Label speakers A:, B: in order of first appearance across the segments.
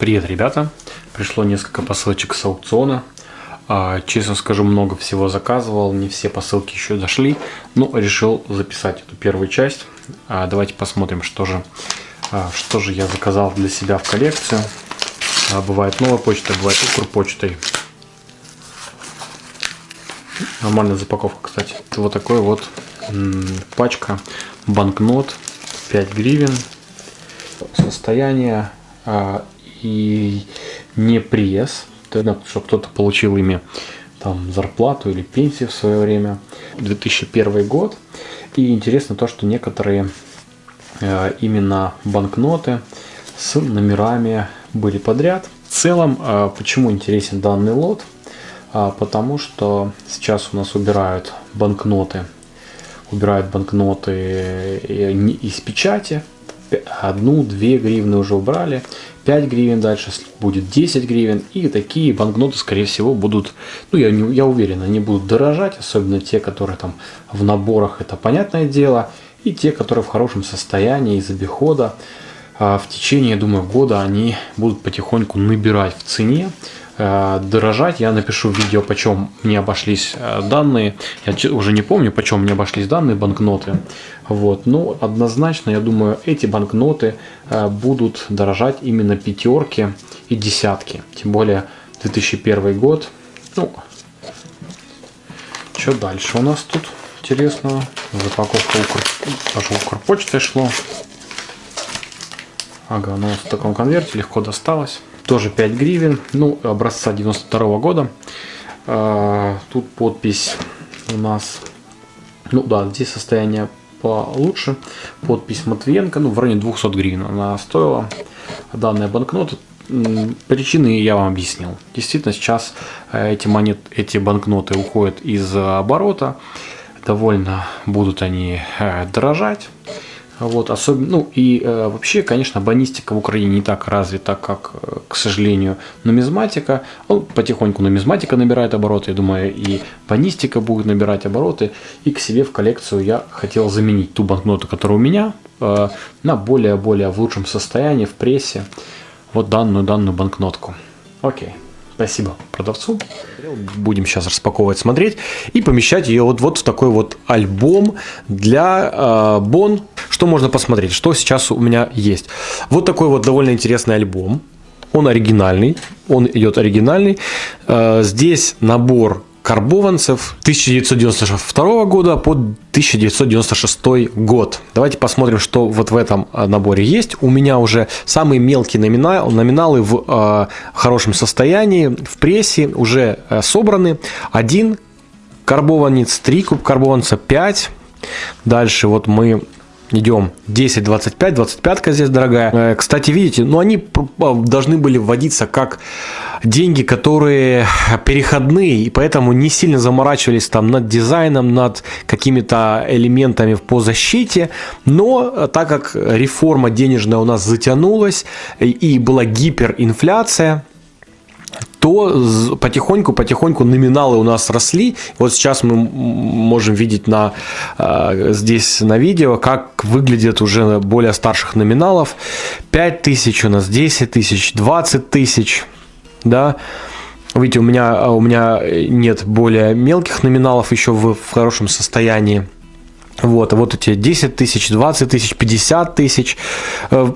A: Привет, ребята! Пришло несколько посылочек с аукциона. А, честно скажу, много всего заказывал, не все посылки еще дошли, но решил записать эту первую часть. А, давайте посмотрим, что же, а, что же я заказал для себя в коллекцию. Бывает новая почта, бывает укрпочтой. Нормальная запаковка, кстати. Вот такой вот пачка банкнот 5 гривен. Состояние и не тогда, чтобы кто-то получил ими там зарплату или пенсию в свое время. 2001 год. И интересно то, что некоторые э, именно банкноты с номерами были подряд. В целом, э, почему интересен данный лот? А, потому что сейчас у нас убирают банкноты, убирают банкноты э, из печати, одну, две гривны уже убрали, 5 гривен дальше будет 10 гривен. И такие банкноты, скорее всего, будут, ну я, не, я уверен, они будут дорожать, особенно те, которые там в наборах, это понятное дело. И те, которые в хорошем состоянии из обихода. А в течение, я думаю, года они будут потихоньку набирать в цене. Э, дорожать. Я напишу видео, почем мне обошлись э, данные. Я уже не помню, почем мне обошлись данные банкноты. Вот. Но однозначно, я думаю, эти банкноты э, будут дорожать именно пятерки и десятки. Тем более 2001 год. Ну, что дальше у нас тут интересного? Запаковка укр... даже Укрпочтой шло. Ага, ну в таком конверте легко досталось тоже 5 гривен, ну, образца 92 -го года. А, тут подпись у нас, ну да, здесь состояние получше. Подпись Матвиенко, ну, в районе 200 гривен она стоила. Данная банкнота. Причины я вам объяснил. Действительно, сейчас э, эти, монет, эти банкноты уходят из оборота. Довольно будут они э, дорожать. Вот, особенно, ну и э, вообще, конечно, банистика в Украине не так развита, как, э, к сожалению, нумизматика. Ну, потихоньку нумизматика набирает обороты, я думаю, и банистика будет набирать обороты. И к себе в коллекцию я хотел заменить ту банкноту, которая у меня, э, на более-более в лучшем состоянии, в прессе, вот данную, данную банкнотку. Окей. Спасибо продавцу. Будем сейчас распаковывать, смотреть и помещать ее вот, вот в такой вот альбом для э, Бон. Что можно посмотреть, что сейчас у меня есть. Вот такой вот довольно интересный альбом. Он оригинальный, он идет оригинальный. Э, здесь набор карбованцев 1992 года по 1996 год. Давайте посмотрим, что вот в этом а, наборе есть. У меня уже самые мелкие номинал, номиналы в э, хорошем состоянии, в прессе уже э, собраны. Один карбованец, три куб карбованца, 5. Дальше вот мы Идем 10, 25, 25 здесь дорогая. Э, кстати, видите, ну они а, должны были вводиться как деньги, которые переходные, и поэтому не сильно заморачивались там над дизайном, над какими-то элементами по защите. Но э, так как реформа денежная у нас затянулась и была гиперинфляция, то потихоньку-потихоньку номиналы у нас росли. Вот сейчас мы можем видеть на, э, здесь на видео, как выглядят уже более старших номиналов. 5 тысяч у нас, 10 тысяч, 20 тысяч, да. Видите, у меня, у меня нет более мелких номиналов еще в, в хорошем состоянии. Вот, вот эти 10 тысяч, 20 тысяч, 50 тысяч. Э,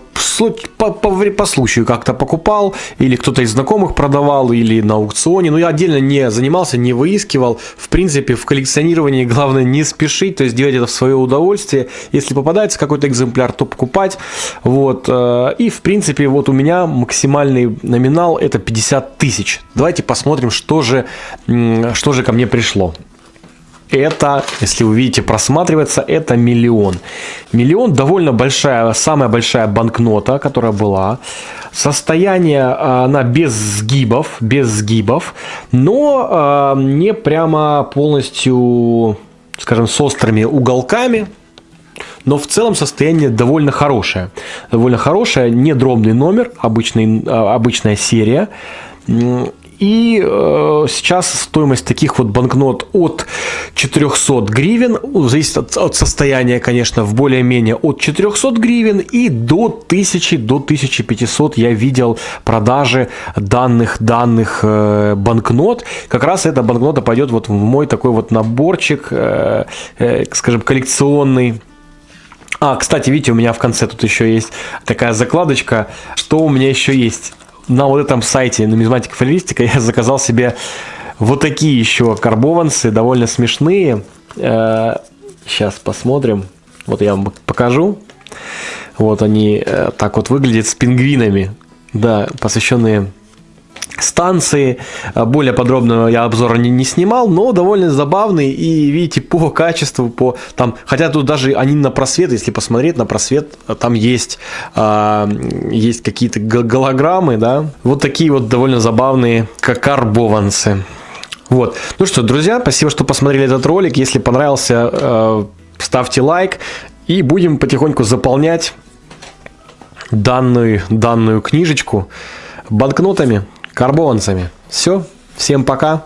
A: по, по, по случаю как-то покупал, или кто-то из знакомых продавал, или на аукционе. Но я отдельно не занимался, не выискивал. В принципе, в коллекционировании главное не спешить, то есть делать это в свое удовольствие. Если попадается какой-то экземпляр, то покупать. Вот. Э, и, в принципе, вот у меня максимальный номинал это 50 тысяч. Давайте посмотрим, что же, что же ко мне пришло это, если вы видите, просматривается, это миллион. Миллион довольно большая, самая большая банкнота, которая была. Состояние а, она без сгибов, без сгибов, но э, не прямо полностью, скажем, с острыми уголками. Но в целом состояние довольно хорошее. Довольно хорошее, не дробный номер, обычный, а, обычная серия. И э, сейчас стоимость таких вот банкнот от 400 гривен, зависит от, от состояния, конечно, в более-менее от 400 гривен и до 1000, до 1500 я видел продажи данных, данных э, банкнот. Как раз эта банкнота пойдет вот в мой такой вот наборчик, э, э, скажем, коллекционный. А, кстати, видите, у меня в конце тут еще есть такая закладочка. Что у меня еще есть? На вот этом сайте нумизматика фалеристика я заказал себе вот такие еще карбованцы, довольно смешные. Сейчас э, посмотрим. Вот я вам покажу. Вот они э, так вот выглядят с пингвинами. Да, посвященные станции. А, более подробного я обзора не, не снимал, но довольно забавный. И видите, по качеству, по там, хотя тут даже они на просвет, если посмотреть на просвет, там есть, э, есть какие-то голограммы, да. Вот такие вот довольно забавные карбованцы. Вот. Ну что, друзья, спасибо, что посмотрели этот ролик. Если понравился, э, ставьте лайк. И будем потихоньку заполнять данную, данную книжечку банкнотами карбованцами. Все, всем пока.